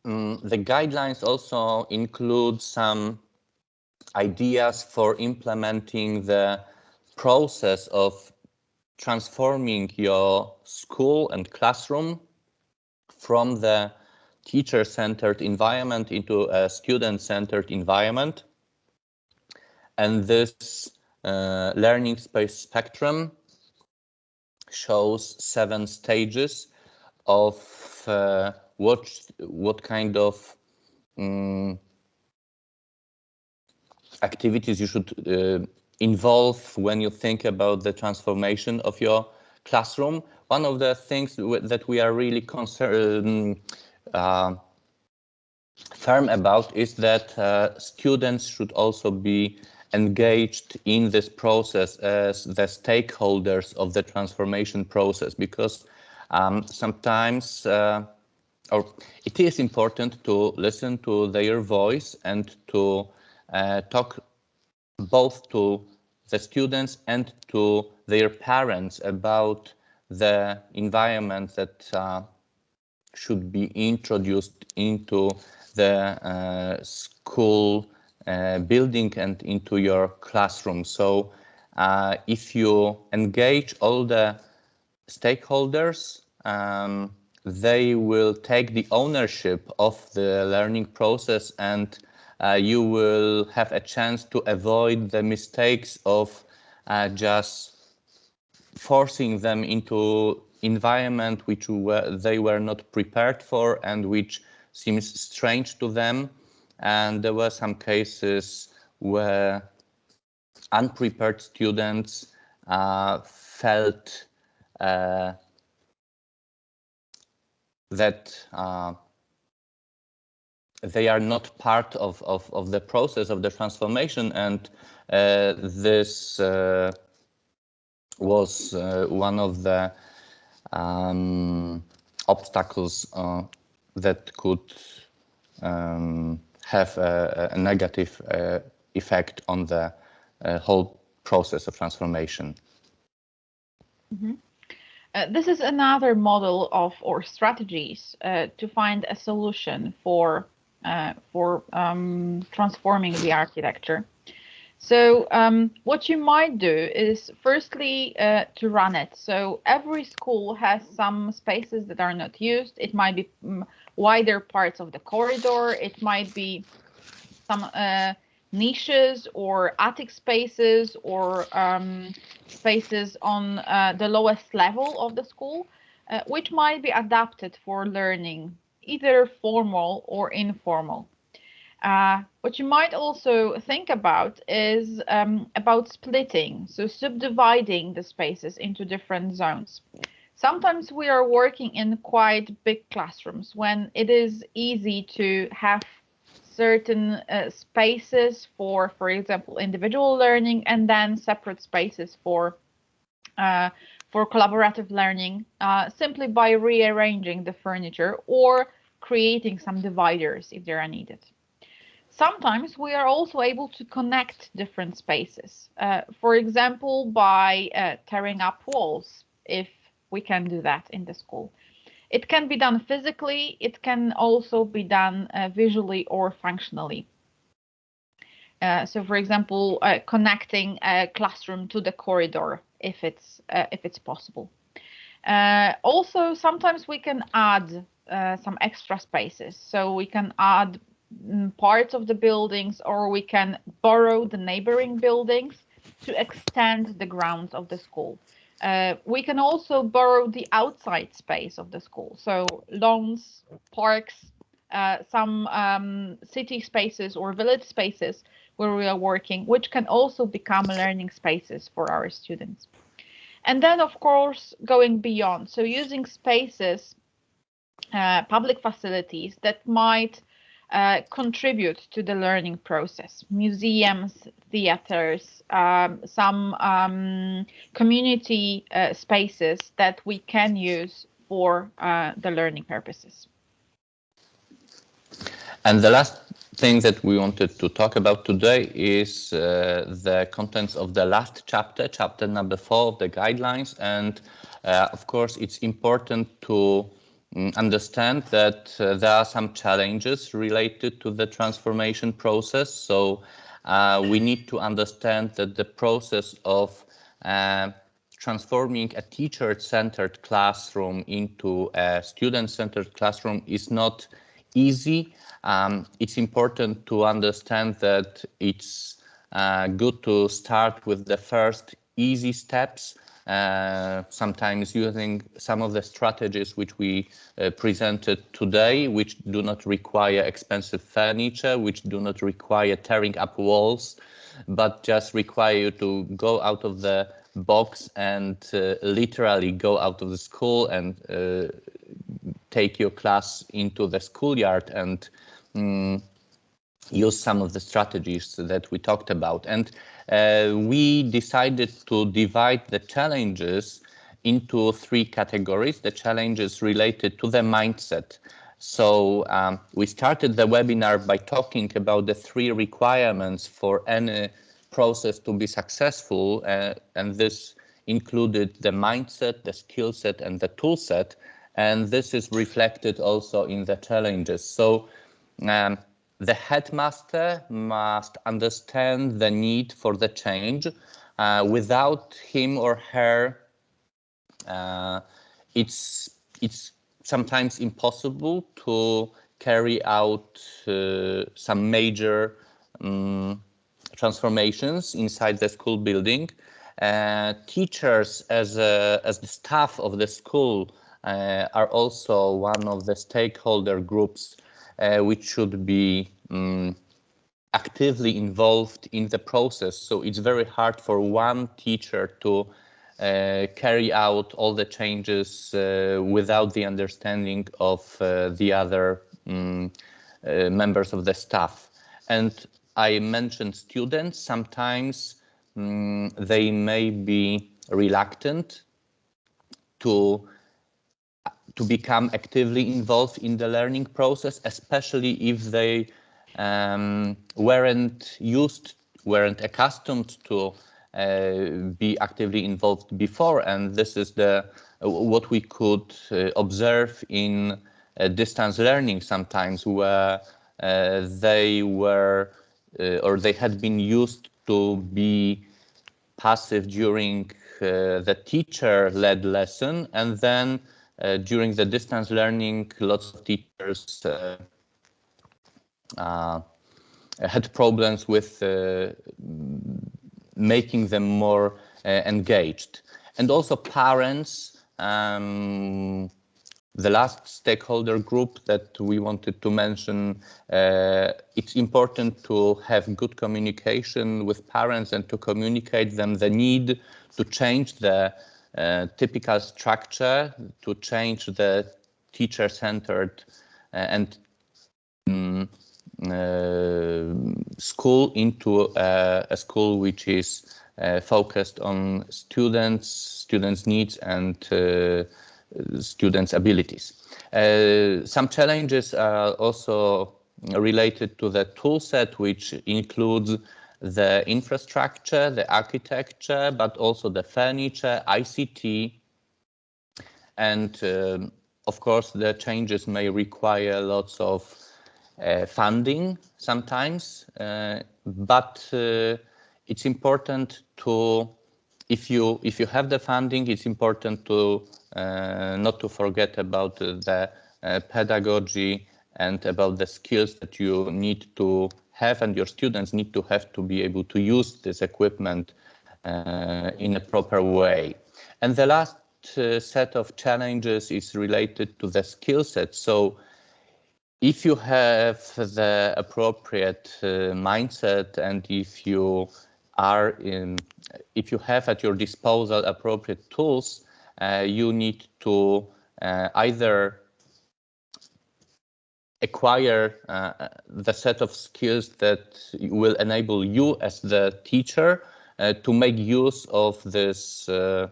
Um, the guidelines also include some ideas for implementing the process of transforming your school and classroom from the teacher-centered environment into a student-centered environment. And this uh, learning space spectrum shows seven stages of uh, what what kind of um, activities you should uh, involve when you think about the transformation of your classroom. One of the things that we are really concerned uh, firm about is that uh, students should also be engaged in this process as the stakeholders of the transformation process because um, sometimes uh, or it is important to listen to their voice and to talk both to the students and to their parents about the environment that uh, should be introduced into the uh, school uh, building and into your classroom. So uh, if you engage all the stakeholders, um, they will take the ownership of the learning process and uh, you will have a chance to avoid the mistakes of uh, just forcing them into environment which were, they were not prepared for and which seems strange to them. And there were some cases where unprepared students uh, felt uh, that uh, they are not part of, of, of, the process of the transformation and uh, this uh, was uh, one of the um, obstacles uh, that could um, have a, a negative uh, effect on the whole process of transformation. Mm -hmm. Uh, this is another model of or strategies uh, to find a solution for uh, for um, transforming the architecture. So um, what you might do is firstly uh, to run it. So every school has some spaces that are not used. It might be um, wider parts of the corridor. It might be some uh, niches or attic spaces or um, spaces on uh, the lowest level of the school, uh, which might be adapted for learning, either formal or informal. Uh, what you might also think about is um, about splitting, so subdividing the spaces into different zones. Sometimes we are working in quite big classrooms when it is easy to have certain uh, spaces for, for example, individual learning, and then separate spaces for uh, for collaborative learning, uh, simply by rearranging the furniture or creating some dividers if they are needed. sometimes we are also able to connect different spaces. Uh, for example, by uh, tearing up walls, if we can do that in the school. It can be done physically, it can also be done uh, visually or functionally. Uh, so, for example, uh, connecting a classroom to the corridor if it's uh, if it's possible. also, sometimes we can add some extra spaces. So we can add Mm, parts of the buildings or we can borrow the neighboring buildings to extend the grounds of the school. Uh, we can also borrow the outside space of the school, so lawns, parks, uh, some um, city spaces or village spaces where we are working, which can also become learning spaces for our students. And then, of course, going beyond, so using spaces, uh, public facilities that might uh, contribute to the learning process. Museums, theaters, um, some um, community uh, spaces that we can use for uh, the learning purposes. And the last thing that we wanted to talk about today is uh, the contents of the last chapter, chapter number four of the guidelines. And uh, of course, it's important to Mm, understand that uh, there are some challenges related to the transformation process. So uh, we need to understand that the process of uh, transforming a teacher-centered classroom into a student-centered classroom is not easy. Um, it's important to understand that it's uh, good to start with the first easy steps uh, sometimes using some of the strategies which we uh, presented today, which do not require expensive furniture, which do not require tearing up walls, but just require you to go out of the box and uh, literally go out of the school and uh, take your class into the schoolyard and um, use some of the strategies that we talked about. And uh, we decided to divide the challenges into three categories, the challenges related to the mindset. So um, we started the webinar by talking about the three requirements for any process to be successful, uh, and this included the mindset, the skill set, and the tool set, and this is reflected also in the challenges. So um, the headmaster must understand the need for the change. Uh, without him or her, uh, it's it's sometimes impossible to carry out uh, some major um, transformations inside the school building. Uh, teachers, as a, as the staff of the school, are also one of the stakeholder groups uh, which should be um, actively involved in the process. So it's very hard for one teacher to uh, carry out all the changes uh, without the understanding of uh, the other um, uh, members of the staff. And I mentioned students, sometimes um, they may be reluctant to to become actively involved in the learning process, especially if they um, weren't used, weren't accustomed to uh, be actively involved before. And this is the what we could uh, observe in uh, distance learning sometimes, where uh, they were uh, or they had been used to be passive during uh, the teacher-led lesson, and then during the distance learning, lots of teachers uh, uh, had problems with making them more engaged. And also parents, um, the last stakeholder group that we wanted to mention, uh, it's important to have good communication with parents and to communicate them the need to change the uh, typical structure to change the teacher-centered uh, and um, school into a, school which is focused on students, students' needs and students' abilities. Uh, some challenges are also related to the toolset, which includes the infrastructure, the architecture, but also the furniture, ICT, and um, of course the changes may require lots of uh, funding sometimes, uh, but uh, it's important to if you if you have the funding, it's important to uh, not to forget about the uh, pedagogy and about the skills that you need to have and your students need to have to be able to use this equipment uh, in a proper way. And the last uh, set of challenges is related to the skill set. So if you have the appropriate uh, mindset and if you are in, if you have at your disposal appropriate tools, uh, you need to uh, either acquire uh, the set of skills that will enable you as the teacher uh, to make use of this uh,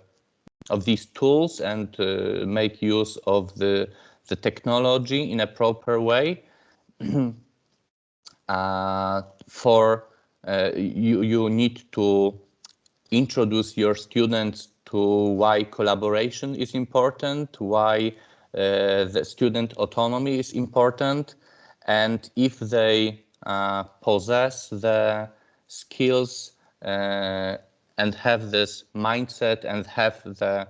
of these tools and uh, make use of the the technology in a proper way. <clears throat> Uh, for uh, you you need to introduce your students to why collaboration is important why the student autonomy is important. And if they uh, possess the skills uh, and have this mindset and have the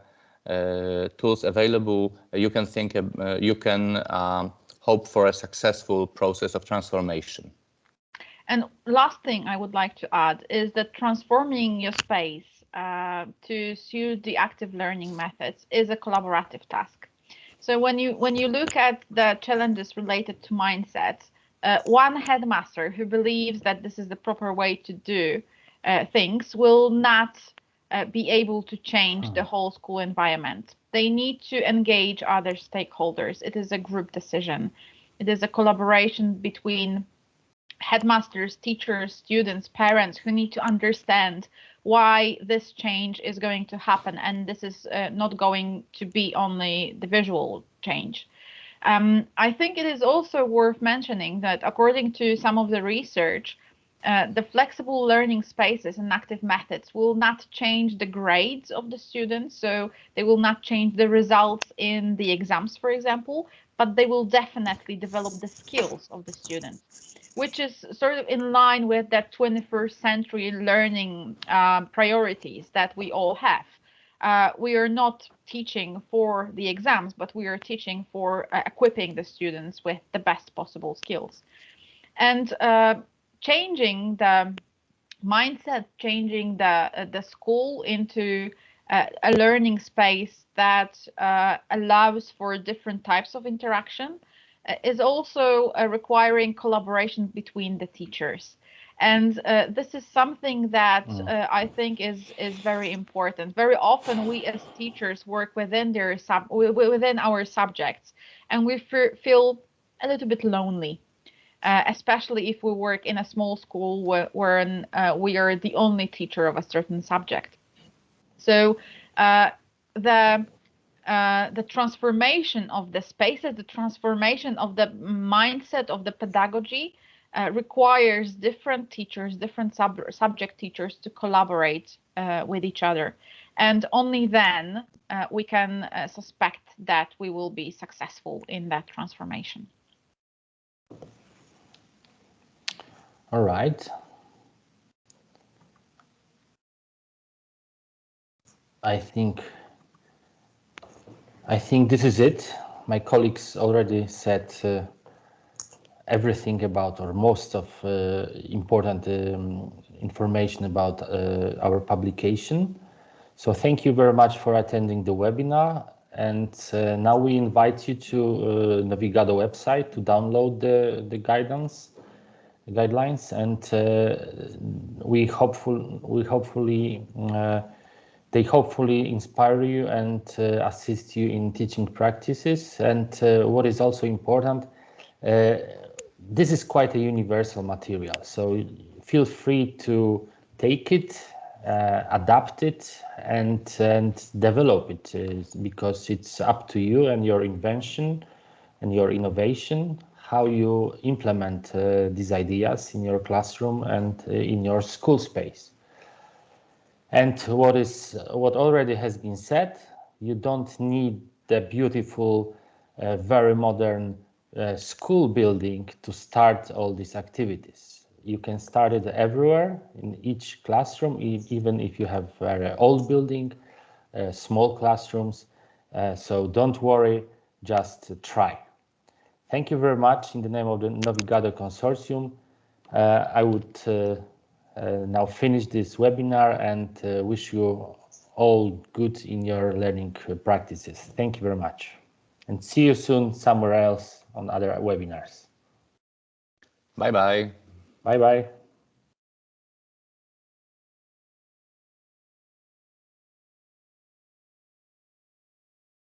uh, tools available, you can think, uh, you can um, hope for a successful process of transformation. And last thing I would like to add is that transforming your space uh, to suit the active learning methods is a collaborative task. So when you when you look at the challenges related to mindset, uh, one headmaster who believes that this is the proper way to do uh, things will not uh, be able to change the whole school environment. They need to engage other stakeholders. It is a group decision. It is a collaboration between headmasters, teachers, students, parents who need to understand why this change is going to happen and this is uh, not going to be only the visual change. Um, I think it is also worth mentioning that according to some of the research, uh, the flexible learning spaces and active methods will not change the grades of the students, so they will not change the results in the exams, for example, but they will definitely develop the skills of the students which is sort of in line with that 21st century learning um, priorities that we all have. Uh, we are not teaching for the exams, but we are teaching for uh, equipping the students with the best possible skills. And uh, changing the mindset, changing the, uh, the school into uh, a learning space that uh, allows for different types of interaction is also uh, requiring collaboration between the teachers and uh, this is something that mm. uh, I think is is very important. Very often, we as teachers work within their sub within our subjects, and we feel a little bit lonely, uh, especially if we work in a small school where, where uh, we are the only teacher of a certain subject. So the uh, the transformation of the spaces, the transformation of the mindset of the pedagogy uh, requires different teachers, different sub subject teachers to collaborate uh, with each other. And only then uh, we can uh, suspect that we will be successful in that transformation. All right. I think I think this is it. My colleagues already said uh, everything about or most of uh, important um, information about uh, our publication. So thank you very much for attending the webinar. And uh, now we invite you to uh, Novigado website to download the, the guidance guidelines and uh, we hopeful we hopefully they hopefully inspire you and uh, assist you in teaching practices. And uh, what is also important, uh, this is quite a universal material. So feel free to take it, uh, adapt it, and, and develop it uh, because it's up to you and your invention and your innovation how you implement uh, these ideas in your classroom and uh, in your school space. And what is what already has been said, you don't need the beautiful, uh, very modern uh, school building to start all these activities. You can start it everywhere in each classroom, even if you have very old building, uh, small classrooms. Uh, so don't worry, just try. Thank you very much in the name of the Novigado Consortium. Uh, I would uh, now finish this webinar and uh, wish you all good in your learning practices. Thank you very much and see you soon somewhere else on other webinars. Bye bye. Bye bye.